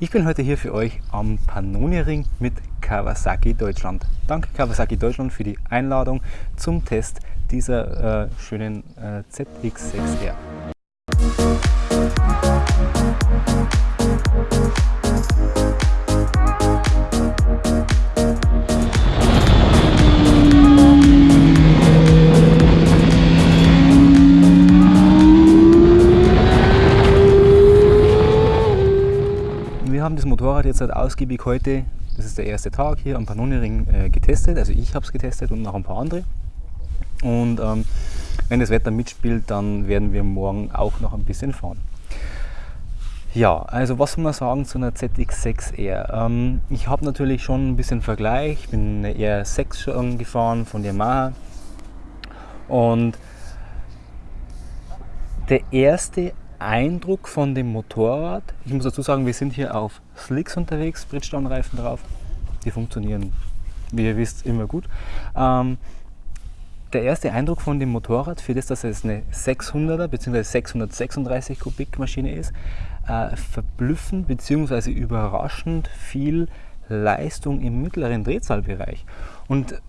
Ich bin heute hier für euch am Pannoni-Ring mit Kawasaki Deutschland. Danke Kawasaki Deutschland für die Einladung zum Test dieser äh, schönen äh, ZX6R. Haben das Motorrad jetzt halt ausgiebig heute, das ist der erste Tag hier am Pannoni-Ring äh, getestet. Also ich habe es getestet und noch ein paar andere. Und ähm, wenn das Wetter mitspielt, dann werden wir morgen auch noch ein bisschen fahren. Ja, also was soll man sagen zu einer ZX6R? Ähm, ich habe natürlich schon ein bisschen Vergleich, ich bin eine R6 schon gefahren von Yamaha und der erste Eindruck von dem Motorrad, ich muss dazu sagen, wir sind hier auf Slicks unterwegs, Bridgestone-Reifen drauf, die funktionieren, wie ihr wisst, immer gut. Ähm, der erste Eindruck von dem Motorrad, für das, dass es eine 600er bzw. 636 Kubik Maschine ist, äh, verblüffend bzw. überraschend viel Leistung im mittleren Drehzahlbereich. Und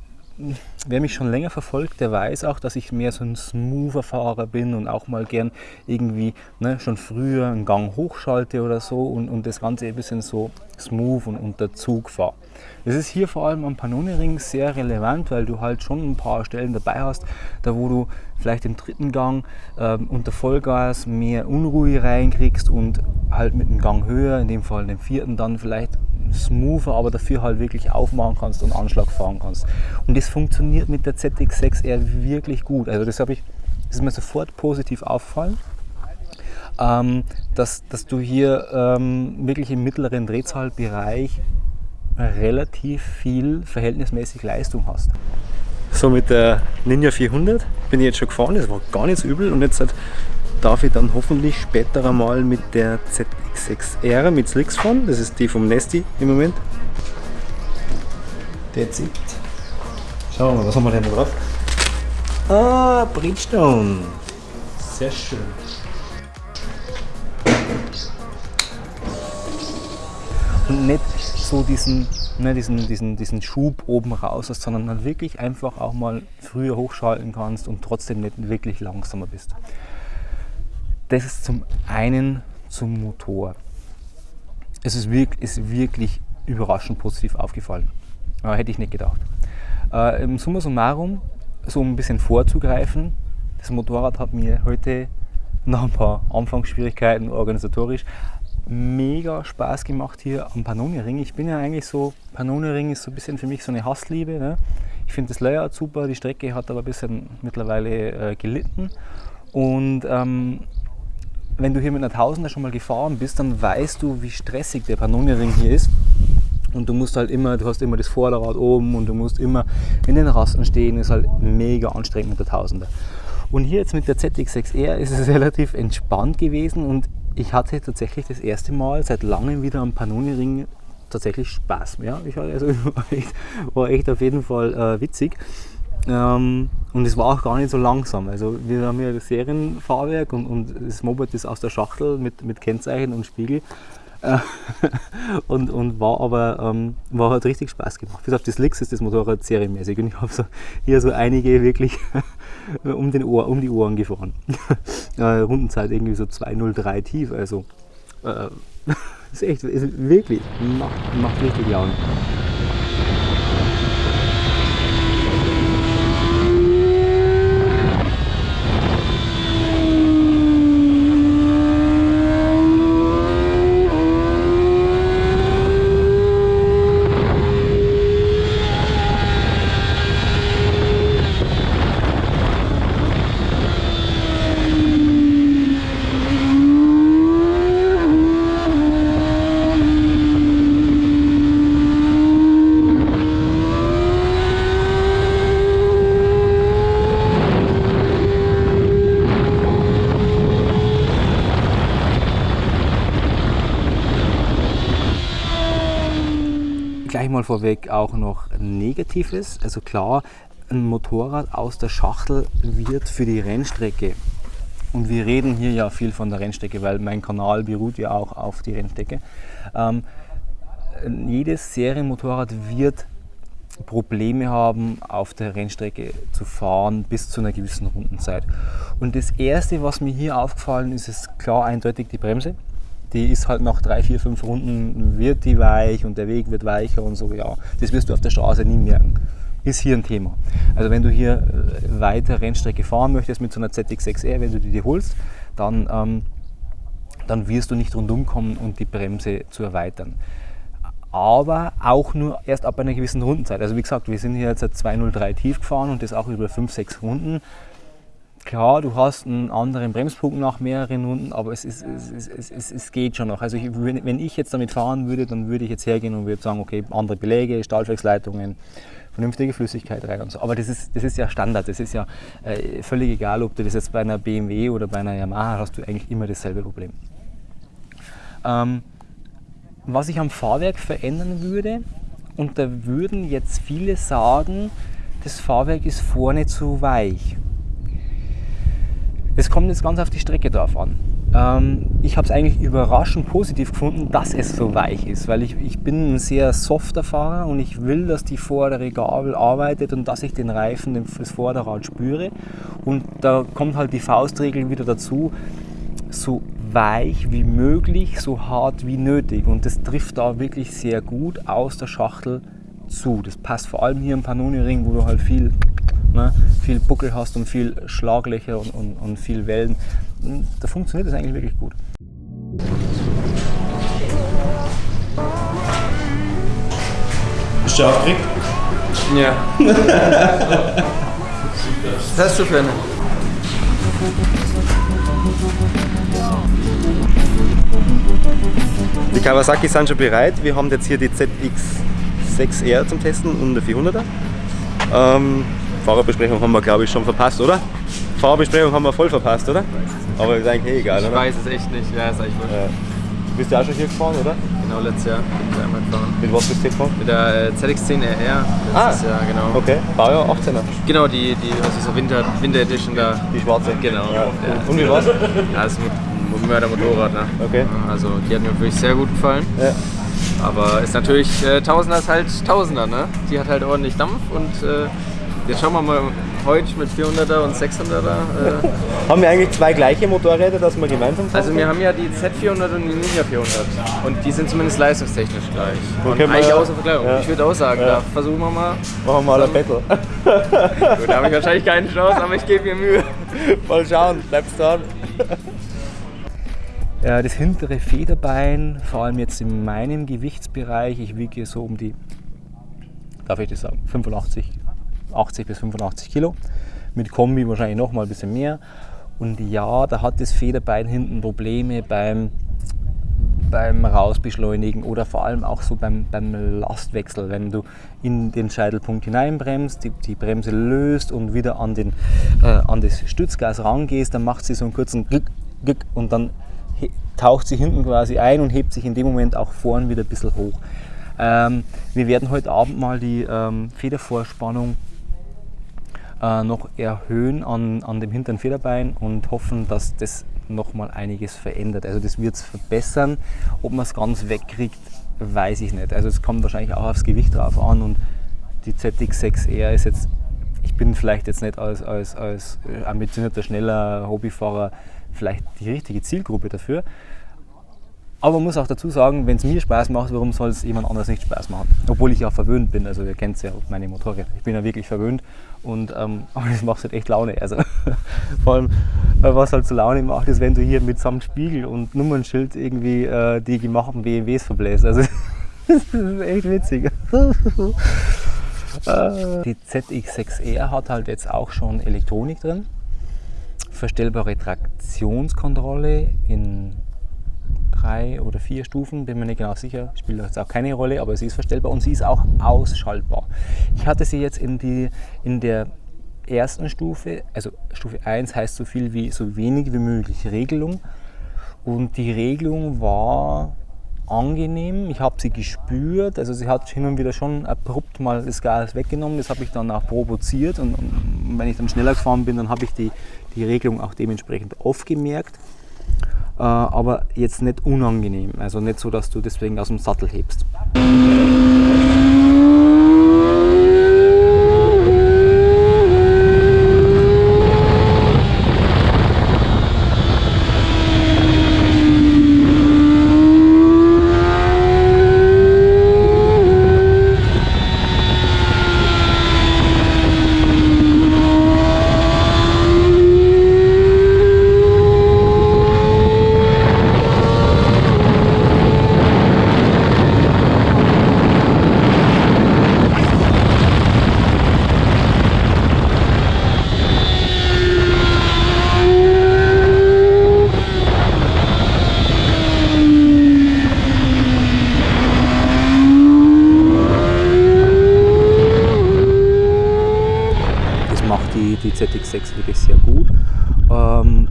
wer mich schon länger verfolgt, der weiß auch, dass ich mehr so ein smoother Fahrer bin und auch mal gern irgendwie ne, schon früher einen Gang hochschalte oder so und, und das Ganze ein bisschen so smooth und unter Zug fahre. Das ist hier vor allem am Pannoni-Ring sehr relevant, weil du halt schon ein paar Stellen dabei hast, da wo du vielleicht im dritten Gang ähm, unter Vollgas mehr Unruhe reinkriegst und halt mit einem Gang höher, in dem Fall dem vierten, dann vielleicht smoother, aber dafür halt wirklich aufmachen kannst und Anschlag fahren kannst. Und das funktioniert mit der ZX6R wirklich gut. Also das ich, das ist mir sofort positiv aufgefallen. Ähm, dass, dass du hier ähm, wirklich im mittleren Drehzahlbereich relativ viel verhältnismäßig Leistung hast. So mit der Ninja 400 bin ich jetzt schon gefahren, das war gar nicht so übel und jetzt darf ich dann hoffentlich später einmal mit der ZX6R mit Slicks fahren. Das ist die vom Nesti im Moment. That's it. Schauen wir mal, was haben wir denn da drauf? Ah, Bridgestone. Sehr schön. Und nicht so diesen, ne, diesen, diesen, diesen Schub oben raus hast, sondern dann wirklich einfach auch mal früher hochschalten kannst und trotzdem nicht wirklich langsamer bist. Das ist zum einen zum Motor. Es ist wirklich, ist wirklich überraschend positiv aufgefallen. Äh, hätte ich nicht gedacht. Äh, Im Summa summarum, so ein bisschen vorzugreifen, das Motorrad hat mir heute nach ein paar Anfangsschwierigkeiten organisatorisch mega Spaß gemacht hier am Pannoni-Ring. Ich bin ja eigentlich so, Pannoni-Ring ist so ein bisschen für mich so eine Hassliebe. Ne? Ich finde das Layout super, die Strecke hat aber ein bisschen mittlerweile äh, gelitten. Und ähm, wenn du hier mit einer Tausender schon mal gefahren bist, dann weißt du, wie stressig der Pannoni-Ring hier ist. Und du musst halt immer, du hast immer das Vorderrad oben und du musst immer in den Rasten stehen, ist halt mega anstrengend mit der Tausender. Und hier jetzt mit der ZX6R ist es relativ entspannt gewesen und ich hatte tatsächlich das erste Mal seit langem wieder am Pannoni-Ring tatsächlich Spaß. Ja, ich war, also, war, echt, war echt auf jeden Fall äh, witzig. Ähm, und es war auch gar nicht so langsam. Also wir haben hier das Serienfahrwerk und, und das Moped ist aus der Schachtel mit, mit Kennzeichen und Spiegel. Äh, und, und war aber ähm, war halt richtig Spaß gemacht. Bis auf die Slicks ist das Motorrad serienmäßig und ich habe so, hier so einige wirklich um, den Ohr, um die Ohren gefahren. äh, Rundenzeit irgendwie so 203 tief, also äh, ist echt, ist wirklich, macht, macht richtig Laune. Gleich mal vorweg auch noch Negatives. Also klar, ein Motorrad aus der Schachtel wird für die Rennstrecke und wir reden hier ja viel von der Rennstrecke, weil mein Kanal beruht ja auch auf die Rennstrecke. Ähm, jedes Serienmotorrad wird Probleme haben, auf der Rennstrecke zu fahren bis zu einer gewissen Rundenzeit. Und das Erste, was mir hier aufgefallen ist, ist klar eindeutig die Bremse. Die ist halt nach drei, vier, fünf Runden wird die weich und der Weg wird weicher und so. Ja, das wirst du auf der Straße nie merken. Ist hier ein Thema. Also wenn du hier äh, weiter Rennstrecke fahren möchtest mit so einer ZX6R, wenn du die dir holst, dann, ähm, dann wirst du nicht rundum kommen und die Bremse zu erweitern aber auch nur erst ab einer gewissen Rundenzeit. Also wie gesagt, wir sind hier jetzt 203 tief gefahren und das auch über 5, 6 Runden. Klar, du hast einen anderen Bremspunkt nach mehreren Runden, aber es, ist, es, es, es, es geht schon noch. Also ich, wenn ich jetzt damit fahren würde, dann würde ich jetzt hergehen und würde sagen, okay, andere Beläge, Stahlwerksleitungen, vernünftige Flüssigkeit rein und so. Aber das ist, das ist ja Standard, das ist ja äh, völlig egal, ob du das jetzt bei einer BMW oder bei einer Yamaha hast, du eigentlich immer dasselbe Problem. Ähm, was ich am Fahrwerk verändern würde, und da würden jetzt viele sagen, das Fahrwerk ist vorne zu weich. Es kommt jetzt ganz auf die Strecke drauf an. Ähm, ich habe es eigentlich überraschend positiv gefunden, dass es so weich ist, weil ich, ich bin ein sehr softer Fahrer und ich will, dass die vordere Gabel arbeitet und dass ich den Reifen, das Vorderrad spüre. Und da kommt halt die Faustregel wieder dazu, so weich wie möglich, so hart wie nötig. Und das trifft da wirklich sehr gut aus der Schachtel zu. Das passt vor allem hier im Panoni-Ring, wo du halt viel, ne, viel Buckel hast und viel Schlaglöcher und, und, und viel Wellen. Da funktioniert das eigentlich wirklich gut. Bist du aufgeregt? Ja. Was hast du für eine? Die Kawasaki sind schon bereit. Wir haben jetzt hier die ZX6R zum Testen und eine 400er. Ähm, Fahrerbesprechung haben wir glaube ich schon verpasst, oder? Fahrerbesprechung haben wir voll verpasst, oder? Aber ist eigentlich eh egal, Ich oder? weiß es echt nicht. Ja, ist eigentlich wurscht. Ja. Du bist ja auch schon hier gefahren, oder? Genau, letztes Jahr bin ich einmal gefahren. Mit was bist du gefahren? Mit der äh, ZX10RR. Ah. Letztes Jahr, genau. Okay, Baujahr 18er. Genau, die, die was ist so Winter, Winter Edition da. Die schwarze. Genau. Ja. Ja. Und wie war's? Ja, das ist ein Mördermotorrad, ne? Okay. Also die hat mir wirklich sehr gut gefallen. Ja. Aber ist natürlich, äh, Tausender ist halt Tausender, ne? Die hat halt ordentlich Dampf und äh, jetzt schauen wir mal heute mit 400er und 600er. Äh, Haben wir eigentlich zwei gleiche Motorräder, dass wir gemeinsam fahren? also wir haben ja die Z400 und die Ninja 400 und die sind zumindest leistungstechnisch gleich. Wo Und können wir- eigentlich außer Vergleichung. Ja. Ich würde auch sagen, Ja. da versuchen wir mal. machen wir mal ein Battle. Gut, da habe ich wahrscheinlich keine Chance, aber ich gebe mir Mühe. mal schauen, bleibst dran. Äh, Das hintere Federbein, vor allem jetzt in meinem Gewichtsbereich, ich wiege so um die, darf ich das sagen, 85, 80 bis 85 Kilo. Mit Kombi wahrscheinlich noch mal ein bisschen mehr. Und ja, da hat das Federbein hinten Probleme beim, beim Rausbeschleunigen oder vor allem auch so beim, beim Lastwechsel, wenn du in den Scheitelpunkt hineinbremst, die, die Bremse löst und wieder an, den, äh, an das Stützgas rangehst, dann macht sie so einen kurzen Glück, Glück und dann taucht sie hinten quasi ein und hebt sich in dem Moment auch vorn wieder ein bisschen hoch. Ähm, wir werden heute Abend mal die ähm, Federvorspannung äh, noch erhöhen an, an dem hinteren Federbein und hoffen, dass das noch mal einiges verändert. Also das wird es verbessern. Ob man es ganz wegkriegt, weiß ich nicht. Also es kommt wahrscheinlich auch aufs Gewicht drauf an und die ZX6R ist jetzt, ich bin vielleicht jetzt nicht als, als, als ambitionierter, schneller Hobbyfahrer vielleicht die richtige Zielgruppe dafür. Aber man muss auch dazu sagen, wenn es mir Spaß macht, warum soll es jemand anders nicht Spaß machen? Obwohl ich ja verwöhnt bin, also ihr kennt ja meine Motorräder. Ich bin ja wirklich verwöhnt und ähm, das macht halt echt Laune. Also vor allem, äh, was halt so Laune macht, ist, wenn du hier mitsamt Spiegel und Nummernschild irgendwie äh, die gemachten BMWs verbläst. Also das ist echt witzig. Die ZX6R hat halt jetzt auch schon Elektronik drin, verstellbare Traktionskontrolle in drei oder vier Stufen, bin mir nicht genau sicher, spielt jetzt auch keine Rolle, aber sie ist verstellbar und sie ist auch ausschaltbar. Ich hatte sie jetzt in, die, in der ersten Stufe, also Stufe 1 heißt so viel wie so wenig wie möglich Regelung und die Regelung war angenehm. Ich habe sie gespürt. Also sie hat hin und wieder schon abrupt mal das Gas weggenommen. Das habe ich dann auch provoziert. Und, und, wenn ich dann schneller gefahren bin, dann habe ich die, die Regelung auch dementsprechend aufgemerkt. Äh, aber jetzt nicht unangenehm. Also nicht so, dass du deswegen aus dem Sattel hebst. die ZX6 wirklich sehr gut. Ähm,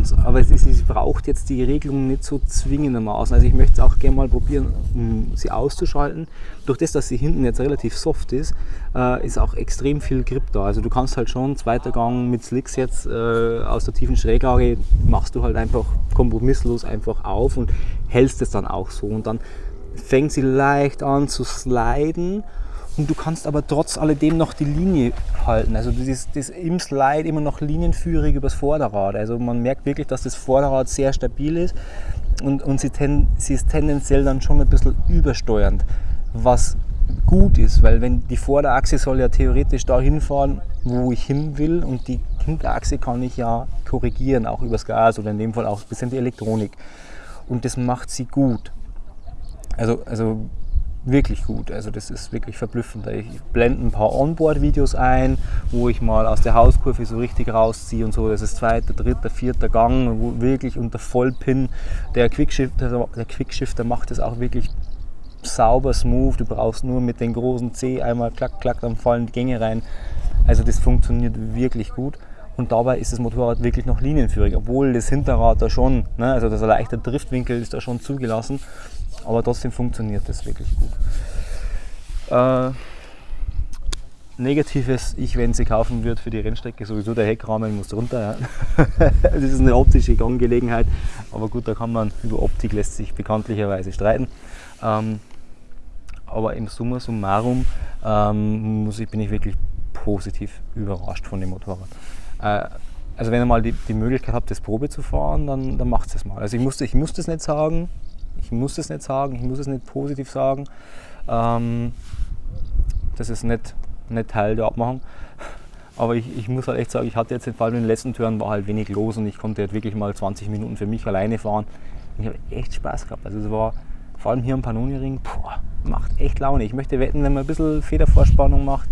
und, aber es, ist, es, braucht jetzt die Regelung nicht so zwingendermaßen. Also ich möchte es auch gerne mal probieren, um sie auszuschalten. Durch das, dass sie hinten jetzt relativ soft ist, äh, ist auch extrem viel Grip da. Also du kannst halt schon zweiter Gang mit Slicks jetzt äh, aus der tiefen Schräglage, machst du halt einfach kompromisslos einfach auf und hältst es dann auch so. Und dann fängt sie leicht an zu sliden und du kannst aber trotz alledem noch die Linie halten. Also das ist, das im Slide immer noch linienführig übers Vorderrad. Also man merkt wirklich, dass das Vorderrad sehr stabil ist und, und sie, ten, sie ist tendenziell dann schon ein bisschen übersteuernd, was gut ist, weil wenn die Vorderachse soll ja theoretisch dahin fahren, wo ich hin will und die Hinterachse kann ich ja korrigieren, auch übers Gas oder in dem Fall auch ein bisschen die Elektronik. Und das macht sie gut. Also, also wirklich gut. Also das ist wirklich verblüffend. Ich blende ein paar Onboard-Videos ein, wo ich mal aus der Hauskurve so richtig rausziehe und so. Das ist zweiter, dritter, vierter Gang, wo wirklich unter Vollpin der Quickshifter, der Quickshifter macht das auch wirklich sauber, smooth. Du brauchst nur mit den großen C einmal klack, klack, dann fallen die Gänge rein. Also das funktioniert wirklich gut. Und dabei ist das Motorrad wirklich noch linienführig, obwohl das Hinterrad da schon, ne, also das leichte Driftwinkel ist da schon zugelassen. Aber trotzdem funktioniert das wirklich gut. Äh, Negatives, ich, wenn sie kaufen würde für die Rennstrecke, sowieso der Heckrahmen muss runter. Ja. das ist eine optische Angelegenheit, aber gut, da kann man über Optik lässt sich bekanntlicherweise streiten. Ähm, aber im Summa summarum ähm, muss ich, bin ich wirklich positiv überrascht von dem Motorrad. Äh, also wenn ihr mal die, die Möglichkeit habt, das Probe zu fahren, dann, dann macht es mal. Also ich muss, ich muss das nicht sagen, ich muss es nicht sagen, ich muss es nicht positiv sagen. Ähm, das ist nicht, nicht Teil der Abmachung. Aber ich, ich, muss halt echt sagen, ich hatte jetzt vor allem in den letzten Touren war halt wenig los und ich konnte halt wirklich mal 20 Minuten für mich alleine fahren. Ich habe echt Spaß gehabt. Also es war vor allem hier am Panoni-Ring, macht echt Laune. Ich möchte wetten, wenn man ein bisschen Federvorspannung macht,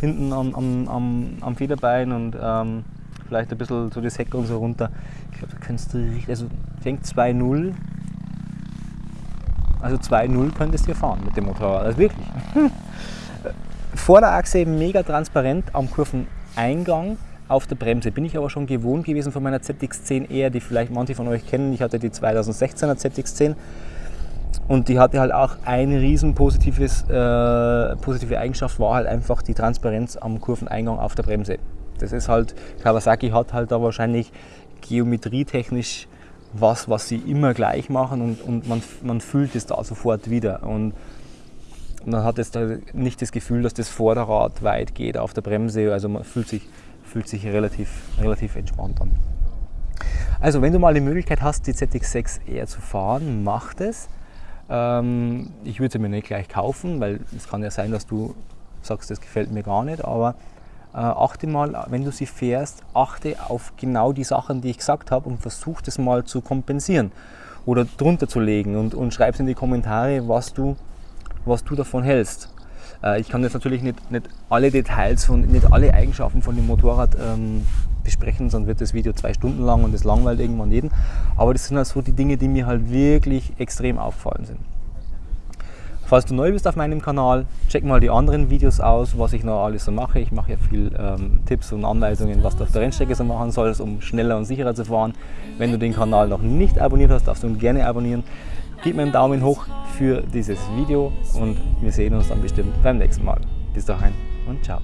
hinten am, am, am, am Federbein und ähm, vielleicht ein bisschen so das Heck und so runter. Ich glaube, da kannst du richtig, also fängt 2-0 also 2.0 könntest du hier fahren mit dem Motorrad. Also wirklich. Vorderachse mega transparent am Kurveneingang auf der Bremse. Bin ich aber schon gewohnt gewesen von meiner ZX10R, die vielleicht manche von euch kennen. Ich hatte die 2016er ZX10 und die hatte halt auch eine riesen positives, äh, positive Eigenschaft, war halt einfach die Transparenz am Kurveneingang auf der Bremse. Das ist halt, Kawasaki hat halt da wahrscheinlich geometrietechnisch was, was sie immer gleich machen und, und man, man fühlt es da sofort wieder. Und man hat jetzt nicht das Gefühl, dass das Vorderrad weit geht auf der Bremse, also man fühlt sich, fühlt sich relativ, relativ entspannt an. Also wenn du mal die Möglichkeit hast, die ZX6R zu fahren, mach das. Ähm, ich würde sie mir nicht gleich kaufen, weil es kann ja sein, dass du sagst, das gefällt mir gar nicht, aber äh, achte mal, wenn du sie fährst, achte auf genau die Sachen, die ich gesagt habe und versuch das mal zu kompensieren oder drunter zu legen und, und schreib in die Kommentare, was du, was du davon hältst. Äh, ich kann jetzt natürlich nicht, nicht alle Details und nicht alle Eigenschaften von dem Motorrad ähm, besprechen, sonst wird das Video zwei Stunden lang und das langweilt irgendwann jeden. Aber das sind halt so die Dinge, die mir halt wirklich extrem aufgefallen sind. Falls du neu bist auf meinem Kanal, check mal die anderen Videos aus, was ich noch alles so mache. Ich mache ja viel ähm, Tipps und Anweisungen, was du auf der Rennstrecke so machen sollst, um schneller und sicherer zu fahren. Wenn du den Kanal noch nicht abonniert hast, darfst du ihn gerne abonnieren. Gib mir einen Daumen hoch für dieses Video und wir sehen uns dann bestimmt beim nächsten Mal. Bis dahin und ciao.